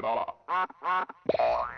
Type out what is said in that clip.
Bye.